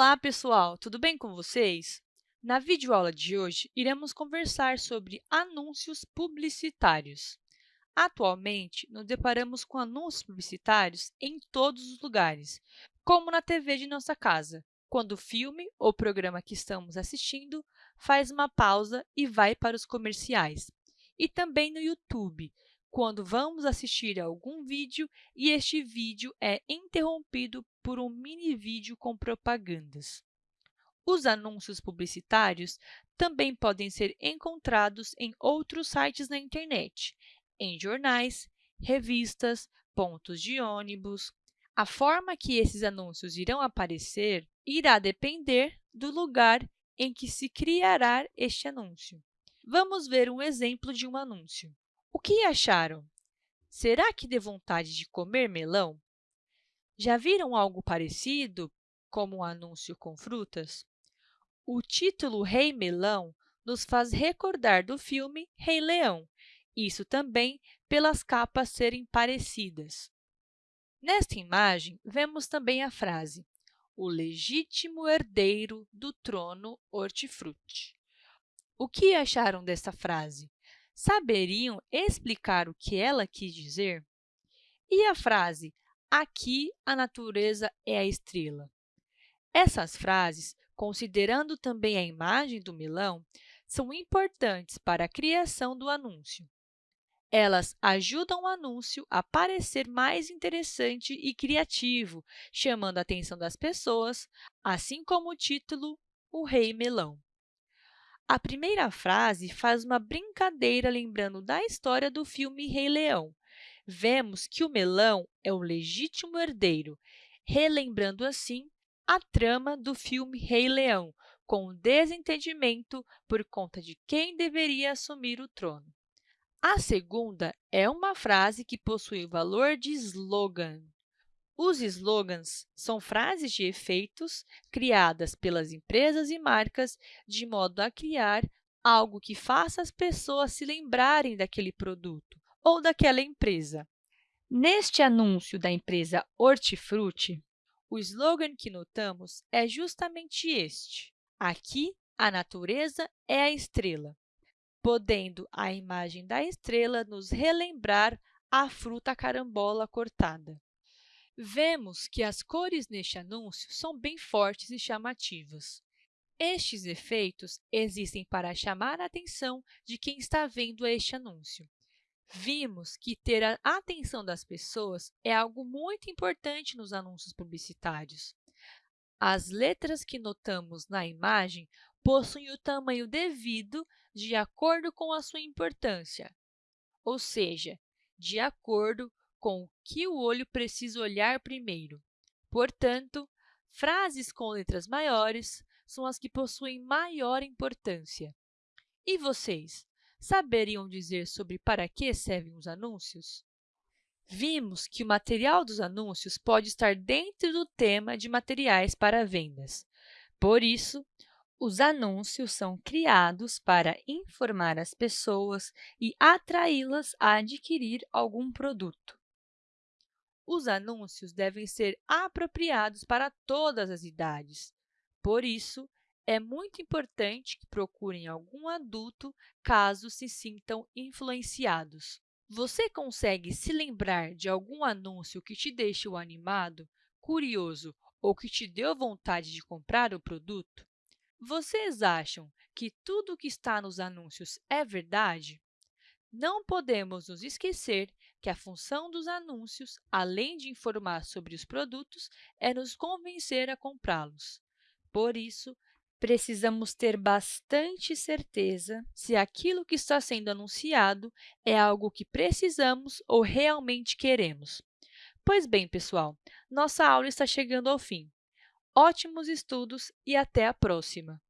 Olá, pessoal! Tudo bem com vocês? Na videoaula de hoje, iremos conversar sobre anúncios publicitários. Atualmente, nos deparamos com anúncios publicitários em todos os lugares, como na TV de nossa casa, quando o filme ou programa que estamos assistindo faz uma pausa e vai para os comerciais, e também no YouTube, quando vamos assistir a algum vídeo e este vídeo é interrompido por um mini vídeo com propagandas. Os anúncios publicitários também podem ser encontrados em outros sites na internet, em jornais, revistas, pontos de ônibus. A forma que esses anúncios irão aparecer irá depender do lugar em que se criará este anúncio. Vamos ver um exemplo de um anúncio. O que acharam? Será que dê vontade de comer melão? Já viram algo parecido, como um anúncio com frutas? O título Rei Melão nos faz recordar do filme Rei Leão, isso também pelas capas serem parecidas. Nesta imagem, vemos também a frase o legítimo herdeiro do trono hortifruti. O que acharam dessa frase? saberiam explicar o que ela quis dizer? E a frase, aqui a natureza é a estrela? Essas frases, considerando também a imagem do melão, são importantes para a criação do anúncio. Elas ajudam o anúncio a parecer mais interessante e criativo, chamando a atenção das pessoas, assim como o título O Rei Melão. A primeira frase faz uma brincadeira lembrando da história do filme Rei Leão. Vemos que o melão é o legítimo herdeiro, relembrando assim a trama do filme Rei Leão, com o desentendimento por conta de quem deveria assumir o trono. A segunda é uma frase que possui o valor de slogan. Os slogans são frases de efeitos criadas pelas empresas e marcas de modo a criar algo que faça as pessoas se lembrarem daquele produto ou daquela empresa. Neste anúncio da empresa Hortifruti, o slogan que notamos é justamente este. Aqui, a natureza é a estrela, podendo a imagem da estrela nos relembrar a fruta carambola cortada. Vemos que as cores neste anúncio são bem fortes e chamativas. Estes efeitos existem para chamar a atenção de quem está vendo este anúncio. Vimos que ter a atenção das pessoas é algo muito importante nos anúncios publicitários. As letras que notamos na imagem possuem o tamanho devido de acordo com a sua importância, ou seja, de acordo com o que o olho precisa olhar primeiro. Portanto, frases com letras maiores são as que possuem maior importância. E vocês, saberiam dizer sobre para que servem os anúncios? Vimos que o material dos anúncios pode estar dentro do tema de materiais para vendas. Por isso, os anúncios são criados para informar as pessoas e atraí-las a adquirir algum produto. Os anúncios devem ser apropriados para todas as idades. Por isso, é muito importante que procurem algum adulto caso se sintam influenciados. Você consegue se lembrar de algum anúncio que te deixou animado, curioso ou que te deu vontade de comprar o produto? Vocês acham que tudo o que está nos anúncios é verdade? Não podemos nos esquecer que a função dos anúncios, além de informar sobre os produtos, é nos convencer a comprá-los. Por isso, precisamos ter bastante certeza se aquilo que está sendo anunciado é algo que precisamos ou realmente queremos. Pois bem, pessoal, nossa aula está chegando ao fim. Ótimos estudos e até a próxima!